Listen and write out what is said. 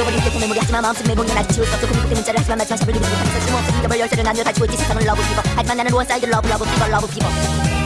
지워버린 게 도매물이 하지만 마음속 매봉이 아직 지울 수 없어 고민국대 문자를 하지만 마지막 잡을 리는 못하면서 쓸모없어 잊어버릴 열쇠를 나뉘어 가지고 있지 사랑을 러브 피버. 하지만 나는 원사이드 러브 러브 피버 러브 피버.